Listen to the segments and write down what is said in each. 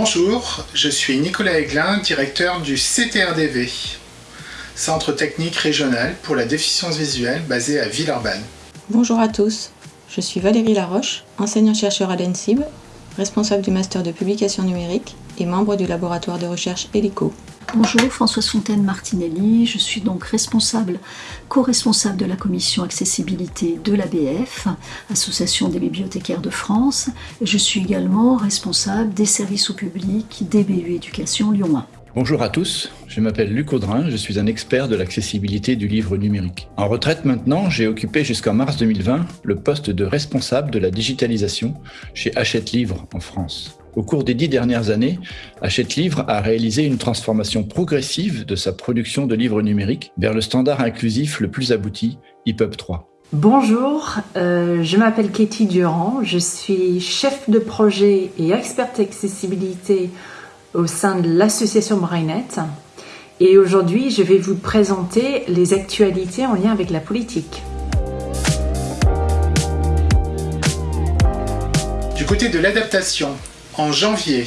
Bonjour, je suis Nicolas Aiglin, directeur du CTRDV, Centre technique régional pour la déficience visuelle basé à Villeurbanne. Bonjour à tous, je suis Valérie Laroche, enseignant-chercheur à l'ENSIB, responsable du master de publication numérique et membre du laboratoire de recherche HELICO. Bonjour, Françoise Fontaine Martinelli. Je suis donc responsable, co-responsable de la commission accessibilité de l'ABF, Association des bibliothécaires de France. Je suis également responsable des services au public DBU Éducation Lyon 1. Bonjour à tous, je m'appelle Luc Audrin, je suis un expert de l'accessibilité du livre numérique. En retraite maintenant, j'ai occupé jusqu'en mars 2020 le poste de responsable de la digitalisation chez Hachette Livre en France. Au cours des dix dernières années, Hachette Livre a réalisé une transformation progressive de sa production de livres numériques vers le standard inclusif le plus abouti, EPUB 3. Bonjour, euh, je m'appelle Katie Durand, je suis chef de projet et experte accessibilité au sein de l'association Brainet. Et aujourd'hui, je vais vous présenter les actualités en lien avec la politique. Du côté de l'adaptation, en janvier,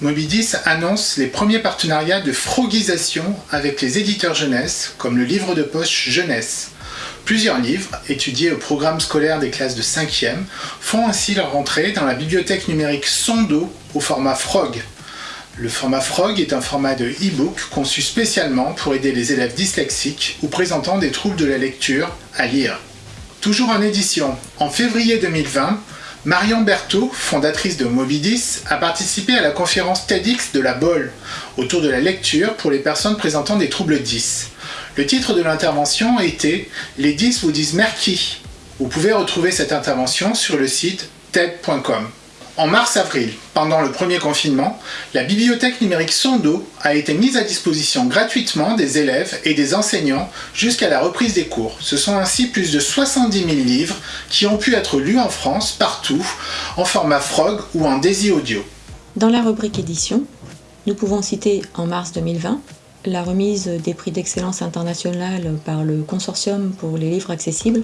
Mobidis annonce les premiers partenariats de froguisation avec les éditeurs jeunesse, comme le livre de poche Jeunesse. Plusieurs livres, étudiés au programme scolaire des classes de 5e, font ainsi leur entrée dans la bibliothèque numérique Sondo au format Frog. Le format Frog est un format de e-book conçu spécialement pour aider les élèves dyslexiques ou présentant des troubles de la lecture à lire. Toujours en édition, en février 2020, Marion Berthaud, fondatrice de Mobidis, a participé à la conférence TEDx de la BOL autour de la lecture pour les personnes présentant des troubles 10. Le titre de l'intervention était « Les 10 vous disent merci ». Vous pouvez retrouver cette intervention sur le site TED.com. En mars-avril, pendant le premier confinement, la bibliothèque numérique Sondo a été mise à disposition gratuitement des élèves et des enseignants jusqu'à la reprise des cours. Ce sont ainsi plus de 70 000 livres qui ont pu être lus en France, partout, en format Frog ou en Daisy Audio. Dans la rubrique édition, nous pouvons citer en mars 2020 la remise des prix d'excellence internationale par le Consortium pour les livres accessibles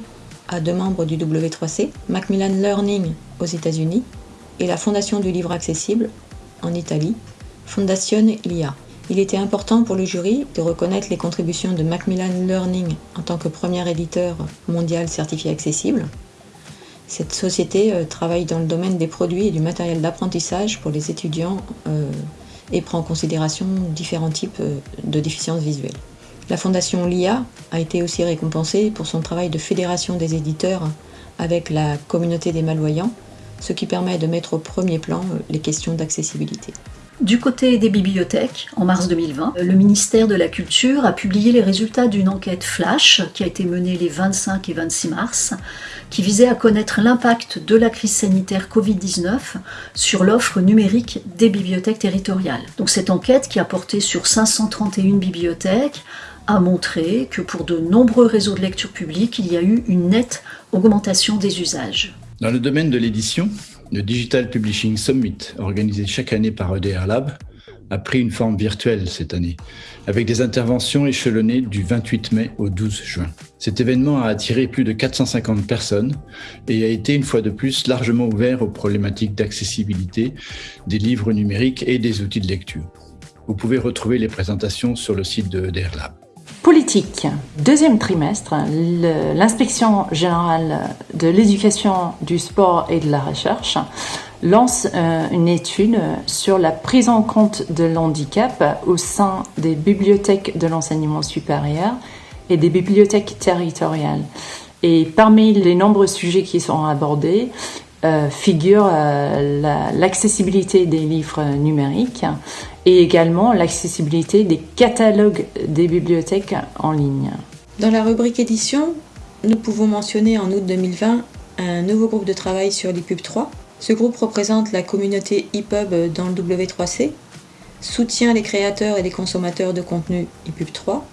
à deux membres du W3C, Macmillan Learning aux États-Unis et la Fondation du livre accessible en Italie, Fondazione LIA. Il était important pour le jury de reconnaître les contributions de Macmillan Learning en tant que premier éditeur mondial certifié accessible. Cette société euh, travaille dans le domaine des produits et du matériel d'apprentissage pour les étudiants euh, et prend en considération différents types euh, de déficiences visuelles. La fondation LIA a été aussi récompensée pour son travail de fédération des éditeurs avec la communauté des malvoyants ce qui permet de mettre au premier plan euh, les questions d'accessibilité. Du côté des bibliothèques, en mars 2020, le ministère de la Culture a publié les résultats d'une enquête flash qui a été menée les 25 et 26 mars, qui visait à connaître l'impact de la crise sanitaire Covid-19 sur l'offre numérique des bibliothèques territoriales. Donc cette enquête, qui a porté sur 531 bibliothèques, a montré que pour de nombreux réseaux de lecture publique, il y a eu une nette augmentation des usages. Dans le domaine de l'édition, le Digital Publishing Summit, organisé chaque année par EDR Lab, a pris une forme virtuelle cette année, avec des interventions échelonnées du 28 mai au 12 juin. Cet événement a attiré plus de 450 personnes et a été une fois de plus largement ouvert aux problématiques d'accessibilité des livres numériques et des outils de lecture. Vous pouvez retrouver les présentations sur le site de EDR Lab. Politique. Deuxième trimestre, l'inspection générale de l'éducation, du sport et de la recherche lance euh, une étude sur la prise en compte de l'handicap au sein des bibliothèques de l'enseignement supérieur et des bibliothèques territoriales. Et parmi les nombreux sujets qui sont abordés, euh, figure euh, l'accessibilité des livres numériques et également l'accessibilité des catalogues des bibliothèques en ligne. Dans la rubrique édition, nous pouvons mentionner en août 2020 un nouveau groupe de travail sur l'EPUB 3. Ce groupe représente la communauté EPUB dans le W3C, soutient les créateurs et les consommateurs de contenu EPUB 3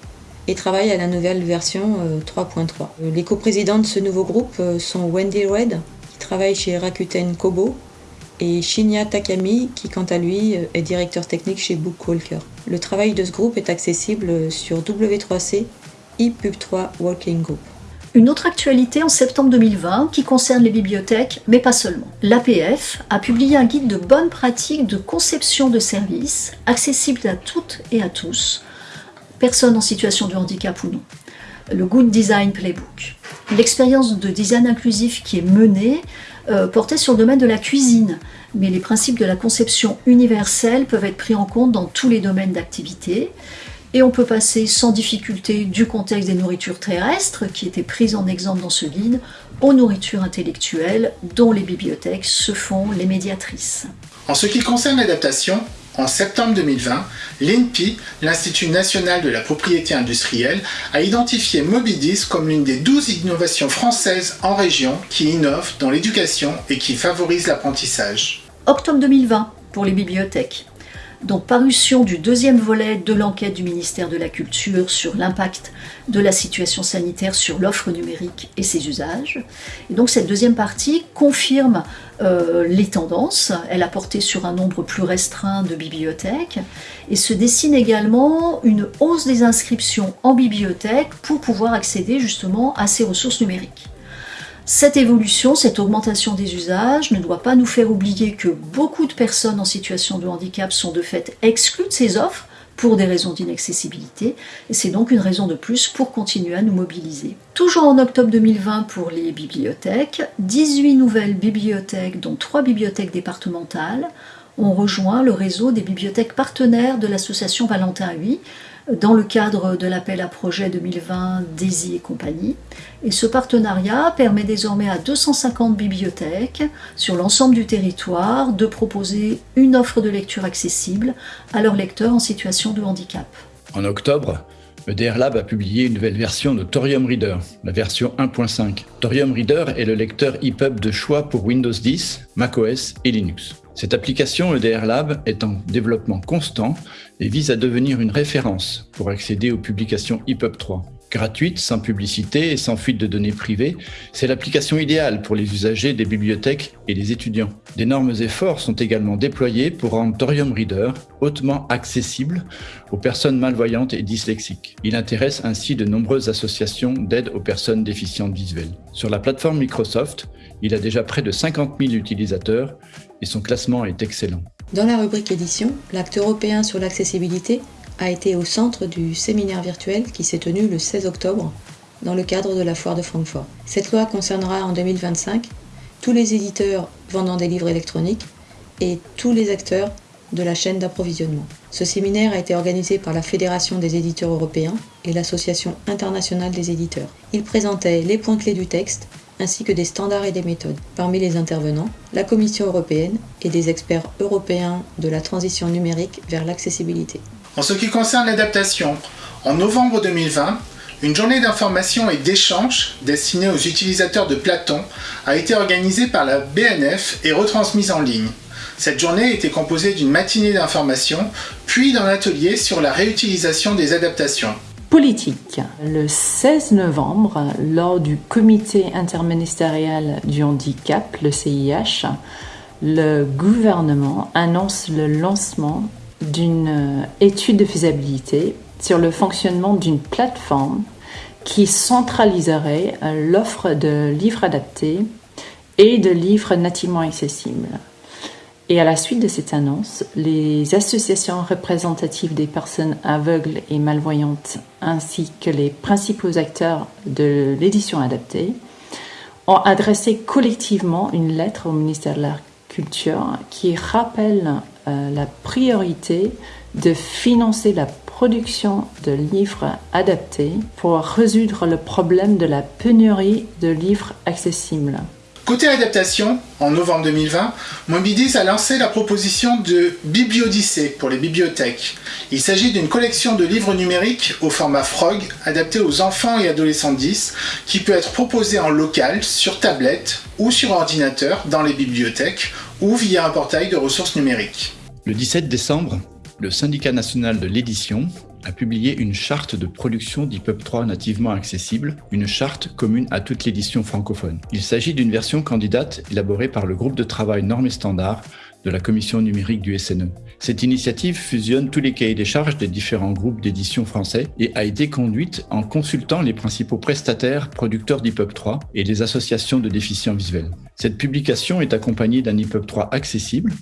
et travaille à la nouvelle version 3.3. Euh, les coprésidents de ce nouveau groupe sont Wendy Red, travaille chez Rakuten Kobo, et Shinya Takami, qui quant à lui est directeur technique chez Bookwalker. Le travail de ce groupe est accessible sur W3C ePub3 Working Group. Une autre actualité en septembre 2020 qui concerne les bibliothèques, mais pas seulement. L'APF a publié un guide de bonnes pratiques de conception de services accessible à toutes et à tous, personnes en situation de handicap ou non. Le Good Design Playbook. L'expérience de design inclusif qui est menée euh, portait sur le domaine de la cuisine, mais les principes de la conception universelle peuvent être pris en compte dans tous les domaines d'activité. Et on peut passer sans difficulté du contexte des nourritures terrestres, qui étaient prises en exemple dans ce guide, aux nourritures intellectuelles, dont les bibliothèques se font les médiatrices. En ce qui concerne l'adaptation, en septembre 2020, l'INPI, l'Institut national de la propriété industrielle, a identifié Mobidis comme l'une des 12 innovations françaises en région qui innovent dans l'éducation et qui favorisent l'apprentissage. Octobre 2020 pour les bibliothèques donc parution du deuxième volet de l'enquête du ministère de la Culture sur l'impact de la situation sanitaire sur l'offre numérique et ses usages. Et donc cette deuxième partie confirme euh, les tendances, elle a porté sur un nombre plus restreint de bibliothèques et se dessine également une hausse des inscriptions en bibliothèque pour pouvoir accéder justement à ces ressources numériques. Cette évolution, cette augmentation des usages ne doit pas nous faire oublier que beaucoup de personnes en situation de handicap sont de fait exclues de ces offres pour des raisons d'inaccessibilité, et c'est donc une raison de plus pour continuer à nous mobiliser. Toujours en octobre 2020 pour les bibliothèques, 18 nouvelles bibliothèques, dont 3 bibliothèques départementales, ont rejoint le réseau des bibliothèques partenaires de l'association Valentin huy dans le cadre de l'appel à projet 2020 Daisy et compagnie. Et ce partenariat permet désormais à 250 bibliothèques sur l'ensemble du territoire de proposer une offre de lecture accessible à leurs lecteurs en situation de handicap. En octobre, EDR Lab a publié une nouvelle version de Thorium Reader, la version 1.5. Thorium Reader est le lecteur EPUB de choix pour Windows 10, macOS et Linux. Cette application EDR Lab est en développement constant et vise à devenir une référence pour accéder aux publications EPUB 3. Gratuite, sans publicité et sans fuite de données privées, c'est l'application idéale pour les usagers des bibliothèques et les étudiants. D'énormes efforts sont également déployés pour rendre Thorium Reader hautement accessible aux personnes malvoyantes et dyslexiques. Il intéresse ainsi de nombreuses associations d'aide aux personnes déficientes visuelles. Sur la plateforme Microsoft, il a déjà près de 50 000 utilisateurs et son classement est excellent. Dans la rubrique édition, l'acte européen sur l'accessibilité a été au centre du séminaire virtuel qui s'est tenu le 16 octobre dans le cadre de la foire de Francfort. Cette loi concernera en 2025 tous les éditeurs vendant des livres électroniques et tous les acteurs de la chaîne d'approvisionnement. Ce séminaire a été organisé par la Fédération des éditeurs européens et l'Association internationale des éditeurs. Il présentait les points clés du texte, ainsi que des standards et des méthodes. Parmi les intervenants, la Commission européenne et des experts européens de la transition numérique vers l'accessibilité. En ce qui concerne l'adaptation, en novembre 2020, une journée d'information et d'échange destinée aux utilisateurs de Platon a été organisée par la BNF et retransmise en ligne. Cette journée était composée d'une matinée d'information, puis d'un atelier sur la réutilisation des adaptations politique. Le 16 novembre, lors du comité interministériel du handicap, le CIH, le gouvernement annonce le lancement d'une étude de faisabilité sur le fonctionnement d'une plateforme qui centraliserait l'offre de livres adaptés et de livres nativement accessibles. Et à la suite de cette annonce, les associations représentatives des personnes aveugles et malvoyantes, ainsi que les principaux acteurs de l'édition adaptée, ont adressé collectivement une lettre au ministère de la Culture qui rappelle euh, la priorité de financer la production de livres adaptés pour résoudre le problème de la pénurie de livres accessibles. Côté adaptation, en novembre 2020, Mobidis a lancé la proposition de Bibliodyssée pour les bibliothèques. Il s'agit d'une collection de livres numériques au format Frog adapté aux enfants et adolescents 10 qui peut être proposée en local, sur tablette ou sur ordinateur dans les bibliothèques ou via un portail de ressources numériques. Le 17 décembre, le syndicat national de l'édition a publié une charte de production d'EPUB 3 nativement accessible, une charte commune à toute l'édition francophone. Il s'agit d'une version candidate élaborée par le groupe de travail Normes et Standards de la commission numérique du SNE. Cette initiative fusionne tous les cahiers des charges des différents groupes d'édition français et a été conduite en consultant les principaux prestataires producteurs d'EPUB 3 et les associations de déficients visuels. Cette publication est accompagnée d'un EPUB 3 accessible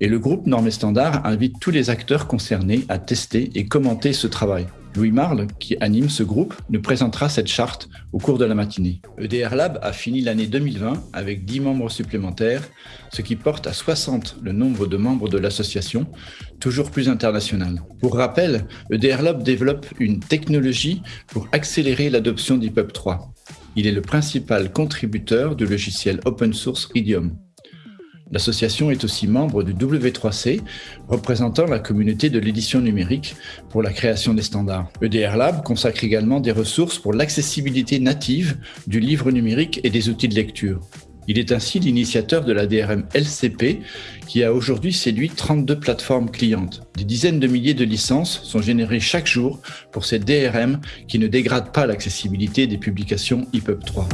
et le groupe Normes Standard invite tous les acteurs concernés à tester et commenter ce travail. Louis Marle, qui anime ce groupe, nous présentera cette charte au cours de la matinée. EDR Lab a fini l'année 2020 avec 10 membres supplémentaires, ce qui porte à 60 le nombre de membres de l'association, toujours plus international. Pour rappel, EDR Lab développe une technologie pour accélérer l'adoption d'EPUB 3. Il est le principal contributeur du logiciel open source Ridium. L'association est aussi membre du W3C, représentant la communauté de l'édition numérique pour la création des standards. EDR Lab consacre également des ressources pour l'accessibilité native du livre numérique et des outils de lecture. Il est ainsi l'initiateur de la DRM LCP qui a aujourd'hui séduit 32 plateformes clientes. Des dizaines de milliers de licences sont générées chaque jour pour cette DRM qui ne dégrade pas l'accessibilité des publications EPUB 3.